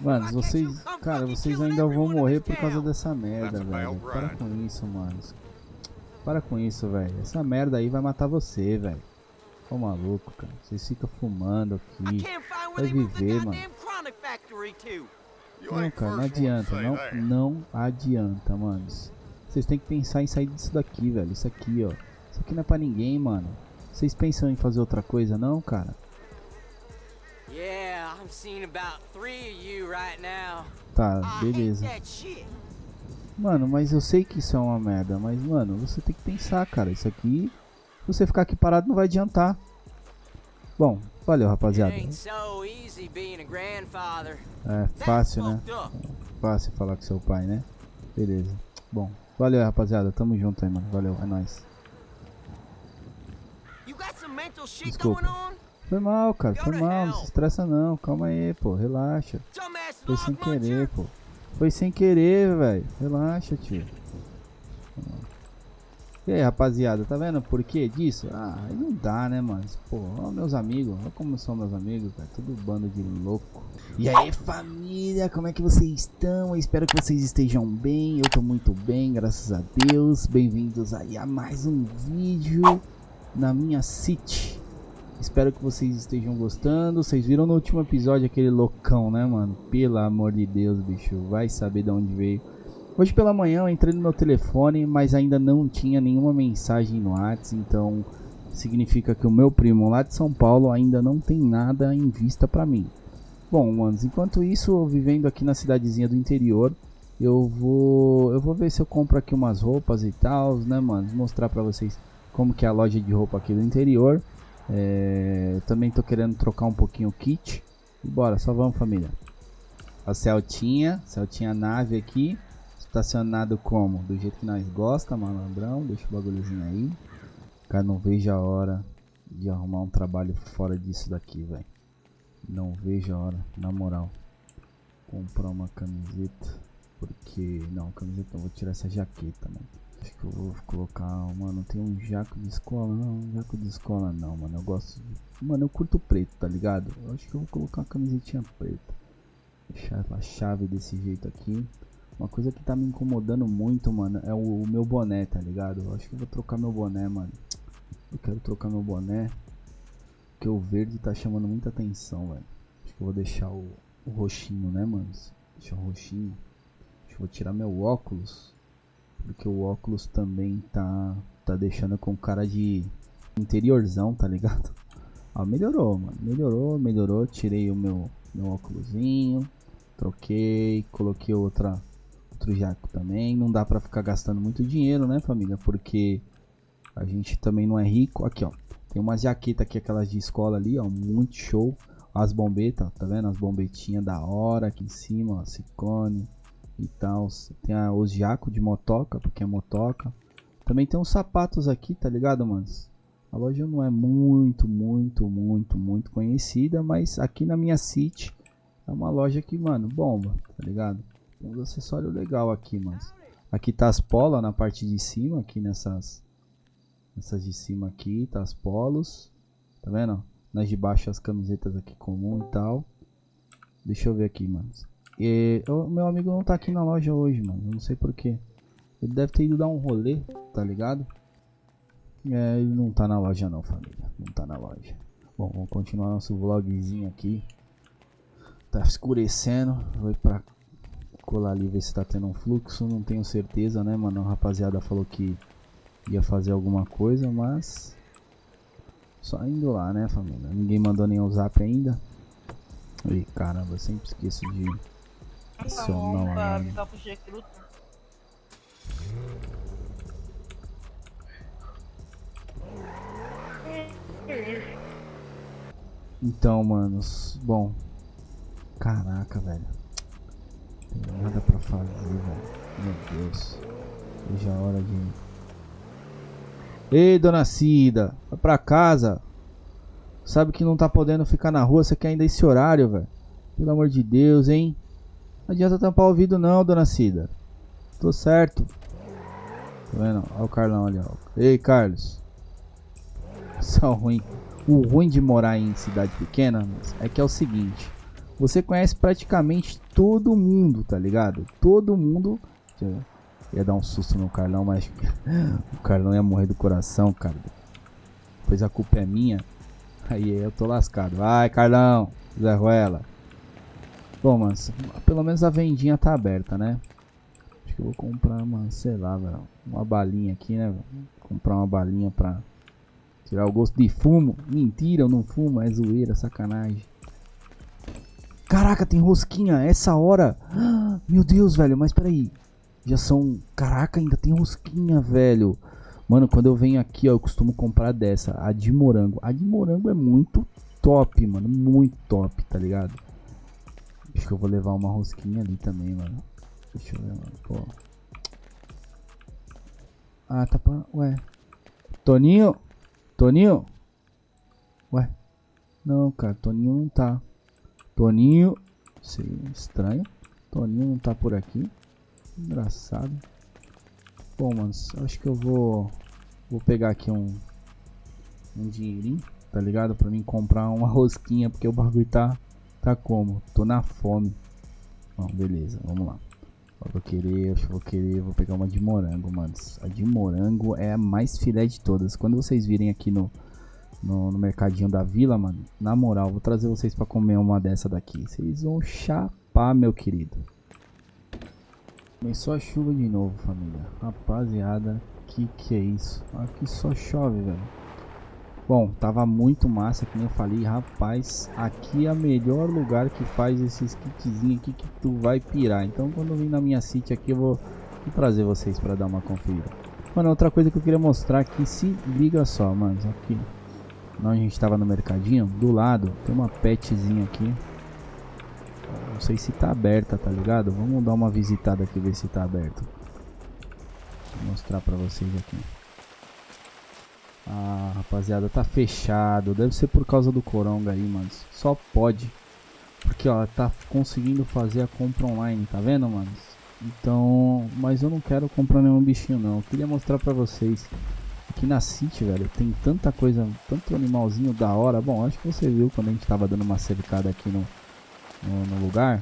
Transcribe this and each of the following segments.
Mano, vocês, cara, vocês ainda vão morrer por causa dessa merda, velho. Para com isso, mano. Para com isso, velho. Essa merda aí vai matar você, velho. Ô maluco, cara. Vocês ficam fumando aqui. Vai viver, mano. Não, cara, não adianta. Não, não adianta, mano. Vocês têm que pensar em sair disso daqui, velho. Isso aqui, ó. Isso aqui não é pra ninguém, mano. Vocês pensam em fazer outra coisa, não, cara? Tá, beleza. Mano, mas eu sei que isso é uma merda, mas, mano, você tem que pensar, cara. Isso aqui, se você ficar aqui parado, não vai adiantar. Bom, valeu, rapaziada. É fácil, né? É fácil falar com seu pai, né? Beleza. Bom, valeu, rapaziada. Tamo junto aí, mano. Valeu, é nóis. Desculpa. Foi mal, cara. Foi mal. Não se estressa não. Calma aí, pô. Relaxa. Foi sem querer, pô. Foi sem querer, velho. Relaxa, tio. E aí, rapaziada, tá vendo por que disso? Ah, aí não dá, né, mano? Pô, ó meus amigos, olha como são meus amigos, velho. Tudo bando de louco. E aí, família, como é que vocês estão? Eu espero que vocês estejam bem. Eu tô muito bem, graças a Deus. Bem-vindos aí a mais um vídeo na minha City. Espero que vocês estejam gostando. Vocês viram no último episódio aquele loucão, né, mano? Pelo amor de Deus, bicho. Vai saber de onde veio. Hoje pela manhã eu entrei no meu telefone, mas ainda não tinha nenhuma mensagem no WhatsApp. Então significa que o meu primo lá de São Paulo ainda não tem nada em vista pra mim. Bom, manos, enquanto isso, vivendo aqui na cidadezinha do interior, eu vou eu vou ver se eu compro aqui umas roupas e tal, né, mano? Mostrar pra vocês como que é a loja de roupa aqui do interior. É, também tô querendo trocar um pouquinho o kit. E bora, só vamos família. A Celtinha, Celtinha nave aqui. Estacionado como? Do jeito que nós gosta, malandrão. Deixa o bagulhozinho aí. Cara, não vejo a hora de arrumar um trabalho fora disso daqui, velho. Não vejo a hora, na moral. Comprar uma camiseta. Porque. Não, camiseta não, vou tirar essa jaqueta, mano. Acho que eu vou colocar, mano, tem um jaco de escola, não, um jaco de escola não, mano, eu gosto de, mano, eu curto preto, tá ligado? Eu acho que eu vou colocar uma camisetinha preta, deixar a chave desse jeito aqui. Uma coisa que tá me incomodando muito, mano, é o, o meu boné, tá ligado? Eu acho que eu vou trocar meu boné, mano. Eu quero trocar meu boné, porque o verde tá chamando muita atenção, velho. Acho que eu vou deixar o, o roxinho, né, mano? Deixar o roxinho. Acho que eu vou tirar meu óculos porque o óculos também tá, tá deixando com cara de interiorzão, tá ligado? Ah, melhorou, mano. Melhorou, melhorou. Tirei o meu, meu óculosinho. Troquei, coloquei outra, outro jaco também. Não dá pra ficar gastando muito dinheiro, né, família? Porque a gente também não é rico. Aqui, ó. Tem umas jaquetas aqui, aquelas de escola ali, ó. Muito show. As bombetas, tá vendo? As bombetinhas da hora aqui em cima, ó. Ciclone e tal. Tem a, os jaco de motoca, porque é motoca. Também tem uns sapatos aqui, tá ligado, manos? A loja não é muito, muito, muito, muito conhecida, mas aqui na minha city é uma loja que, mano, bomba, tá ligado? Tem uns acessórios legal aqui, mas Aqui tá as polas na parte de cima, aqui nessas nessas de cima aqui, tá as polos. Tá vendo? Nas de baixo as camisetas aqui comum e tal. Deixa eu ver aqui, mano. E, meu amigo não tá aqui na loja hoje, mano. Eu não sei porquê. Ele deve ter ido dar um rolê, tá ligado? É, ele não tá na loja não, família. Não tá na loja. Bom, vamos continuar nosso vlogzinho aqui. Tá escurecendo. Vou pra colar ali ver se tá tendo um fluxo. Não tenho certeza, né, mano? A rapaziada falou que ia fazer alguma coisa, mas... Só indo lá, né, família? Ninguém mandou nenhum zap ainda. Ih, caramba, sempre esqueço de não é. Então, manos, bom. Caraca, velho. Tem nada pra fazer, velho. Meu Deus. É a hora de. Ei, dona Cida, vai pra casa. Sabe que não tá podendo ficar na rua, você quer ainda esse horário, velho. Pelo amor de Deus, hein? Não adianta tampar o ouvido não, dona Cida. Tô certo. Tá vendo? Olha o Carlão ali, ó. Ei, Carlos. Só ruim. O ruim de morar em cidade pequena é que é o seguinte. você conhece praticamente todo mundo, tá ligado? Todo mundo. Ia dar um susto no Carlão, mas o Carlão ia morrer do coração, cara. Pois a culpa é minha. Aí eu tô lascado. Vai, Carlão, Zé Ruela. Bom, mano, pelo menos a vendinha tá aberta, né? Acho que eu vou comprar, mano, sei lá. Uma balinha aqui, né? Comprar uma balinha pra tirar o gosto de fumo. Mentira, eu não fumo, é zoeira, sacanagem. Caraca, tem rosquinha, essa hora. Meu Deus, velho, mas peraí. Já são... Caraca, ainda tem rosquinha, velho. Mano, quando eu venho aqui, ó, eu costumo comprar dessa, a de morango. A de morango é muito top, mano, muito top, tá ligado? Acho que eu vou levar uma rosquinha ali também, mano. Deixa eu ver, mano, pô. Ah, tá pra... Ué. Toninho? Toninho? Ué. Não, cara, Toninho não tá. Toninho... Sei, estranho. Toninho não tá por aqui. Engraçado. Bom, mano, acho que eu vou... Vou pegar aqui um... Um dinheirinho, tá ligado? Pra mim comprar uma rosquinha, porque o bagulho tá... Tá como? Tô na fome. Bom, beleza, vamos lá. Eu vou querer, que vou querer, vou pegar uma de morango, mano. A de morango é a mais filé de todas. Quando vocês virem aqui no, no, no mercadinho da vila, mano, na moral, vou trazer vocês pra comer uma dessa daqui. Vocês vão chapar, meu querido. Começou a chuva de novo, família. Rapaziada, que que é isso? Aqui só chove, velho. Bom, tava muito massa, que nem eu falei, rapaz, aqui é o melhor lugar que faz esses kitzinhos aqui que tu vai pirar. Então quando eu vim na minha city aqui eu vou, trazer vocês pra dar uma conferida. Mano, outra coisa que eu queria mostrar aqui, se liga só, mano, aqui, onde a gente tava no mercadinho, do lado tem uma petzinha aqui. Não sei se tá aberta, tá ligado? Vamos dar uma visitada aqui, ver se tá aberto. Vou mostrar pra vocês aqui. Ah, rapaziada, tá fechado. Deve ser por causa do Coronga aí, mano. Só pode. Porque, ó, tá conseguindo fazer a compra online, tá vendo, mano? Então, mas eu não quero comprar nenhum bichinho, não. Eu queria mostrar pra vocês. Aqui na City, velho, tem tanta coisa, tanto animalzinho da hora. Bom, acho que você viu quando a gente tava dando uma cercada aqui no, no, no lugar.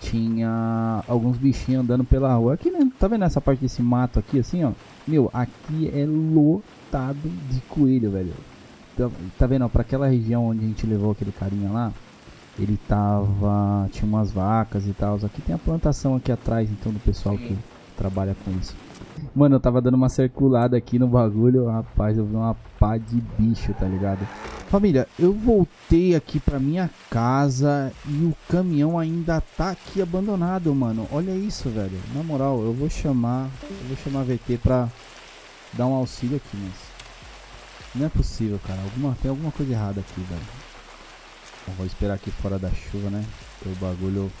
Tinha alguns bichinhos andando pela rua. Aqui, né? Tá vendo essa parte desse mato aqui, assim, ó? Meu, aqui é lotado de coelho, velho. Tá, tá vendo, ó, pra aquela região onde a gente levou aquele carinha lá, ele tava... Tinha umas vacas e tal. Aqui tem a plantação aqui atrás, então, do pessoal que trabalha com isso. Mano, eu tava dando uma circulada aqui no bagulho, rapaz, eu vi uma pá de bicho, tá ligado? Família, eu voltei aqui pra minha casa e o caminhão ainda tá aqui abandonado, mano. Olha isso, velho. Na moral, eu vou chamar, eu vou chamar a VT pra dar um auxílio aqui, mas... Não é possível, cara. Alguma, tem alguma coisa errada aqui, velho. Eu vou esperar aqui fora da chuva, né? O bagulho,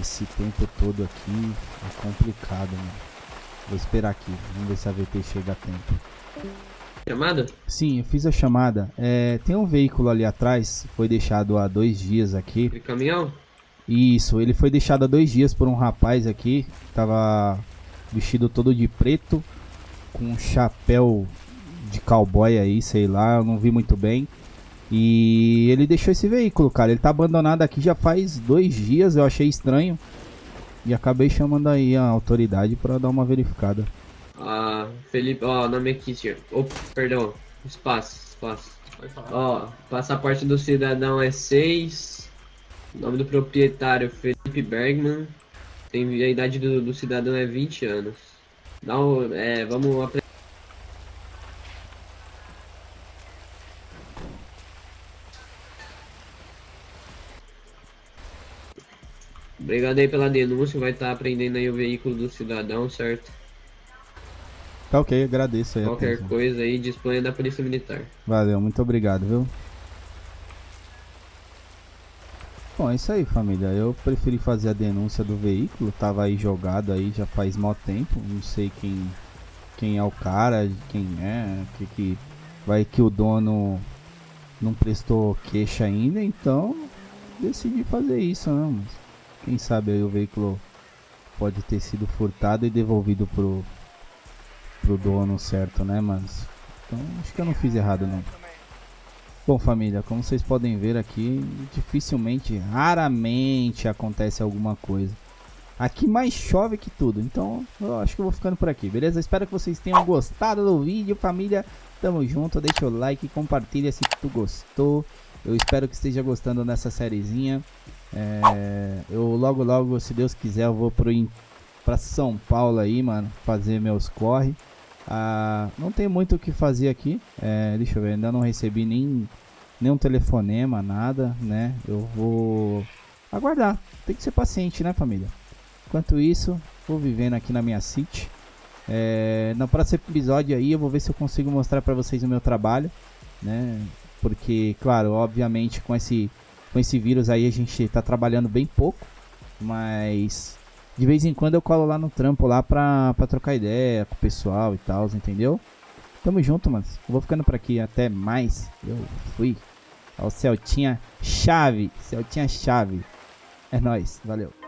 esse tempo todo aqui é complicado, mano. Vou esperar aqui. Vamos ver se a VT chega a tempo. Chamada? Sim, eu fiz a chamada. É, tem um veículo ali atrás. Foi deixado há dois dias aqui. Aquele caminhão? Isso, ele foi deixado há dois dias por um rapaz aqui. Tava vestido todo de preto. Com um chapéu de cowboy aí, sei lá. Eu não vi muito bem. E ele deixou esse veículo, cara. Ele tá abandonado aqui já faz dois dias. Eu achei estranho. E acabei chamando aí a autoridade para dar uma verificada. Ah, Felipe, ó, nome aqui, senhor. Opa, perdão, espaço, espaço. Ó, passaporte do cidadão é 6. Nome do proprietário Felipe Bergman. Tem, a idade do, do cidadão é 20 anos. Dá um, é, vamos apresentar. Obrigado aí pela denúncia, vai estar tá apreendendo aí o veículo do cidadão, certo? Tá ok, agradeço aí. Qualquer coisa aí, disponha da Polícia Militar. Valeu, muito obrigado, viu? Bom, é isso aí, família. Eu preferi fazer a denúncia do veículo. Tava aí jogado aí já faz mó tempo. Não sei quem quem é o cara, quem é, que que vai que o dono não prestou queixa ainda, então decidi fazer isso, né? Quem sabe aí o veículo pode ter sido furtado e devolvido pro, pro dono certo, né, mas Então acho que eu não fiz errado não. Bom, família, como vocês podem ver aqui, dificilmente, raramente acontece alguma coisa. Aqui mais chove que tudo, então eu acho que eu vou ficando por aqui, beleza? Espero que vocês tenham gostado do vídeo, família. Tamo junto, deixa o like, compartilha se tu gostou. Eu espero que esteja gostando dessa sériezinha. É, eu logo logo, se Deus quiser, eu vou pro, pra São Paulo aí, mano, fazer meus corre. Ah, não tem muito o que fazer aqui. É, deixa eu ver, ainda não recebi nem nenhum telefonema, nada, né? Eu vou aguardar. Tem que ser paciente, né, família? Enquanto isso, vou vivendo aqui na minha city. É, no próximo episódio aí eu vou ver se eu consigo mostrar para vocês o meu trabalho, né? Porque, claro, obviamente com esse com esse vírus aí a gente tá trabalhando bem pouco, mas de vez em quando eu colo lá no trampo lá pra, pra trocar ideia com o pessoal e tal, entendeu? Tamo junto, mano. Vou ficando por aqui. Até mais. Eu fui. Ó, o Celtinha Chave. Celtinha Chave. É nóis. Valeu.